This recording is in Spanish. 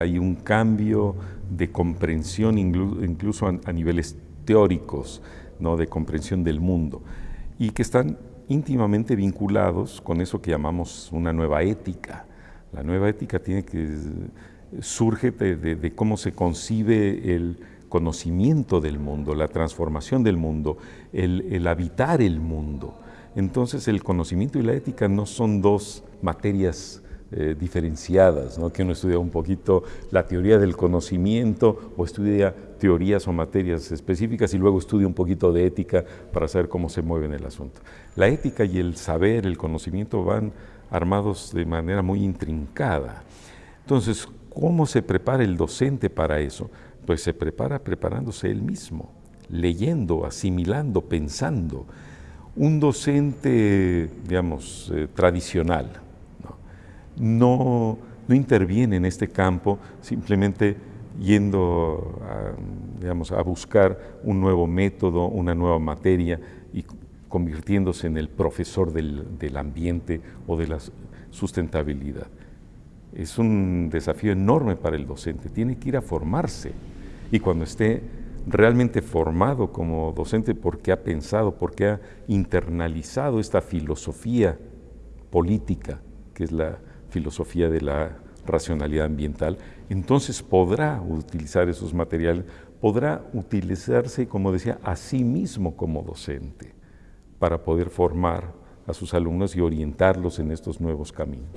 Hay un cambio de comprensión incluso a niveles teóricos, ¿no? de comprensión del mundo, y que están íntimamente vinculados con eso que llamamos una nueva ética. La nueva ética tiene que, surge de, cómo se concibe el conocimiento del mundo, la transformación del mundo, el habitar el mundo. Entonces el conocimiento y la ética no son dos materias eh, diferenciadas, ¿no? que uno estudia un poquito la teoría del conocimiento o estudia teorías o materias específicas y luego estudia un poquito de ética para saber cómo se mueve en el asunto. La ética y el saber, el conocimiento van armados de manera muy intrincada. Entonces, ¿cómo se prepara el docente para eso? Pues se prepara preparándose él mismo, leyendo, asimilando, pensando. Un docente, digamos, eh, tradicional, no, no interviene en este campo simplemente yendo a, digamos, a buscar un nuevo método, una nueva materia y convirtiéndose en el profesor del, del ambiente o de la sustentabilidad. Es un desafío enorme para el docente, tiene que ir a formarse y cuando esté realmente formado como docente porque ha pensado, porque ha internalizado esta filosofía política, que es la filosofía de la racionalidad ambiental, entonces podrá utilizar esos materiales, podrá utilizarse, como decía, a sí mismo como docente para poder formar a sus alumnos y orientarlos en estos nuevos caminos.